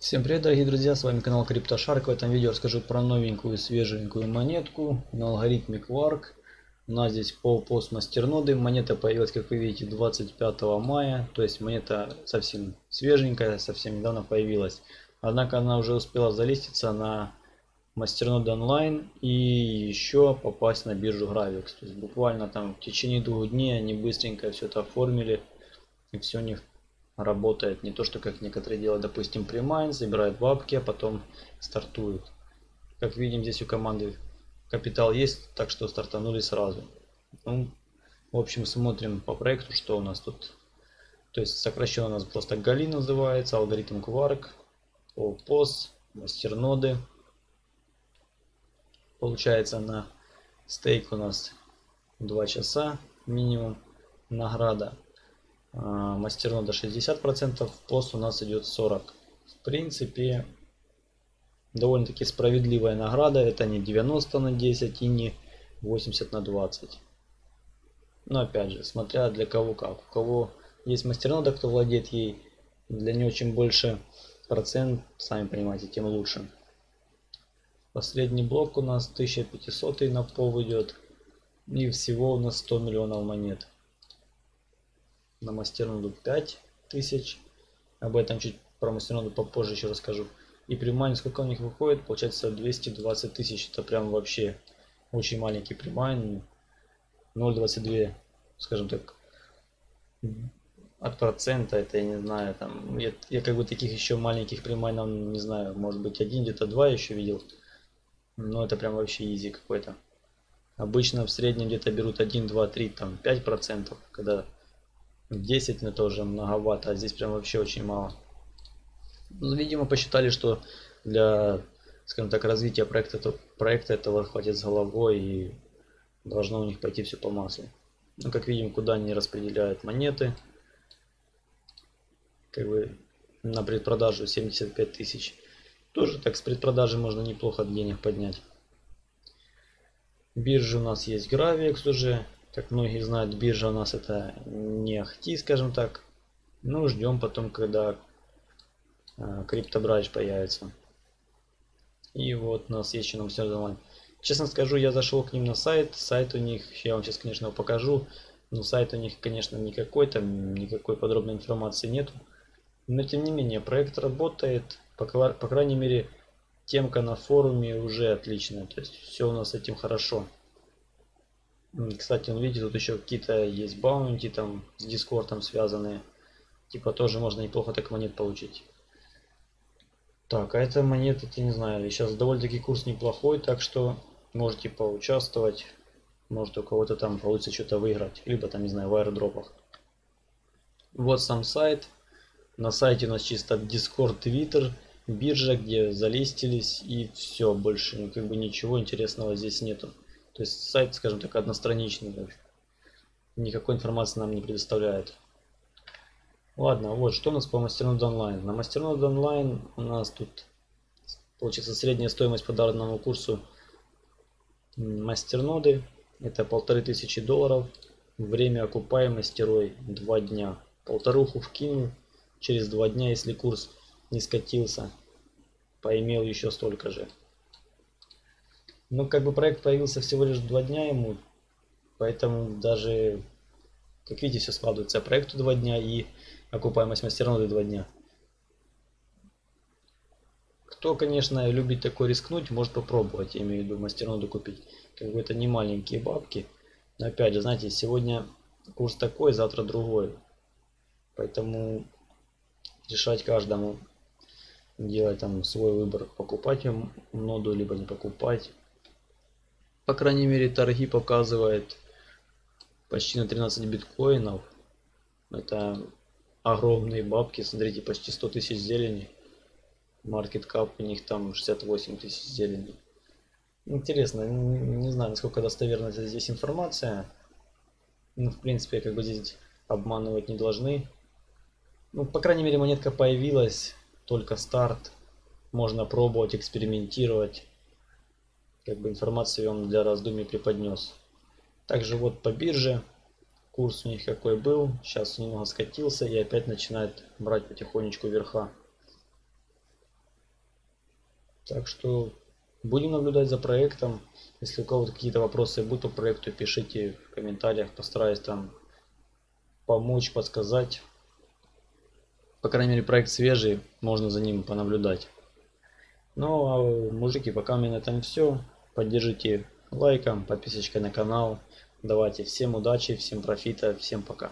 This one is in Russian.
Всем привет, дорогие друзья, с вами канал CryptoShark. В этом видео расскажу про новенькую свеженькую монетку на алгоритме Quark. У нас здесь полпост мастерноды. Монета появилась, как вы видите, 25 мая. То есть монета совсем свеженькая, совсем недавно появилась. Однако она уже успела залиститься на мастерноды онлайн и еще попасть на биржу Gravix. То есть буквально там в течение двух дней они быстренько все это оформили. И все у них работает. Не то, что как некоторые делают, допустим, примайн, забирают бабки, а потом стартуют. Как видим, здесь у команды капитал есть, так что стартанули сразу. Ну, в общем, смотрим по проекту, что у нас тут. То есть сокращенно у нас просто Гали называется, алгоритм Quark, POS, мастерноды. Получается на стейк у нас 2 часа минимум награда мастернода 60%, пост у нас идет 40%. В принципе, довольно-таки справедливая награда. Это не 90 на 10 и не 80 на 20. Но опять же, смотря для кого как. У кого есть мастернода, кто владеет ей, для нее чем больше процент, сами понимаете, тем лучше. Последний блок у нас 1500 на пол идет. И всего у нас 100 миллионов монет на мастерноду 5000. Об этом чуть про мастерноду попозже еще расскажу. И примайн, сколько у них выходит, получается 220 тысяч. Это прям вообще очень маленький примайн. 0,22, скажем так, от процента, это я не знаю, там, я, я как бы таких еще маленьких примайнов, не знаю, может быть один, где-то два еще видел. Но это прям вообще изи какой-то. Обычно в среднем где-то берут 1, 2, 3, там 5 процентов, когда 10 это уже многовато, а здесь прям вообще очень мало. Ну, видимо, посчитали, что для, скажем так, развития проекта, то, проекта этого хватит с головой и должно у них пойти все по маслу. Ну, как видим, куда они распределяют монеты. Как бы на предпродажу 75 тысяч. Тоже так с предпродажи можно неплохо денег поднять. Биржа у нас есть Gravix уже. Как многие знают, биржа у нас это не ахти, скажем так. Ну, ждем потом, когда э, криптобрач появится. И вот у нас есть еще нам все онлайн. Честно скажу, я зашел к ним на сайт. Сайт у них, я вам сейчас, конечно, покажу. Но сайт у них, конечно, никакой, там никакой подробной информации нету. Но тем не менее, проект работает. По, по крайней мере, темка на форуме уже отличная. То есть все у нас с этим хорошо. Кстати, он видите, тут еще какие-то есть баунти там с дискордом связанные. Типа тоже можно неплохо так монет получить. Так, а эта монета, я не знаю, сейчас довольно-таки курс неплохой, так что можете поучаствовать. Может у кого-то там получится что-то выиграть. Либо там, не знаю, в аэродропах. Вот сам сайт. На сайте у нас чисто Discord, Twitter, биржа, где залистились и все. Больше как бы ничего интересного здесь нету. То есть сайт, скажем так, одностраничный. Никакой информации нам не предоставляет. Ладно, вот что у нас по мастерноду онлайн. На мастерноду онлайн у нас тут получится средняя стоимость по данному курсу мастерноды. Это полторы тысячи долларов. Время окупаемости рой 2 дня. Полторуху вкинул через два дня, если курс не скатился. Поимел еще столько же. Ну, как бы проект появился всего лишь два дня ему, поэтому даже, как видите, все складывается. Проекту два дня и окупаемость мастерноды два дня. Кто, конечно, любит такой рискнуть, может попробовать, я имею в виду мастерноду купить. Как бы это не маленькие бабки. Но опять же, знаете, сегодня курс такой, завтра другой. Поэтому решать каждому делать там свой выбор, покупать ноду, либо не покупать. По крайней мере, торги показывает почти на 13 биткоинов. Это огромные бабки. Смотрите, почти 100 тысяч зелени. Маркет кап у них там 68 тысяч зелени. Интересно, не знаю, насколько достоверна здесь информация. Ну, в принципе, как бы здесь обманывать не должны. Ну, по крайней мере, монетка появилась, только старт. Можно пробовать, экспериментировать как бы информацию он для раздумий преподнес. Также вот по бирже курс у них какой был, сейчас немного скатился и опять начинает брать потихонечку верха. Так что будем наблюдать за проектом. Если у кого-то какие-то вопросы будут по проекту, пишите в комментариях, постараюсь там помочь, подсказать. По крайней мере, проект свежий, можно за ним понаблюдать. Ну, а мужики, пока у меня на этом все. Поддержите лайком, подписочкой на канал. Давайте всем удачи, всем профита, всем пока.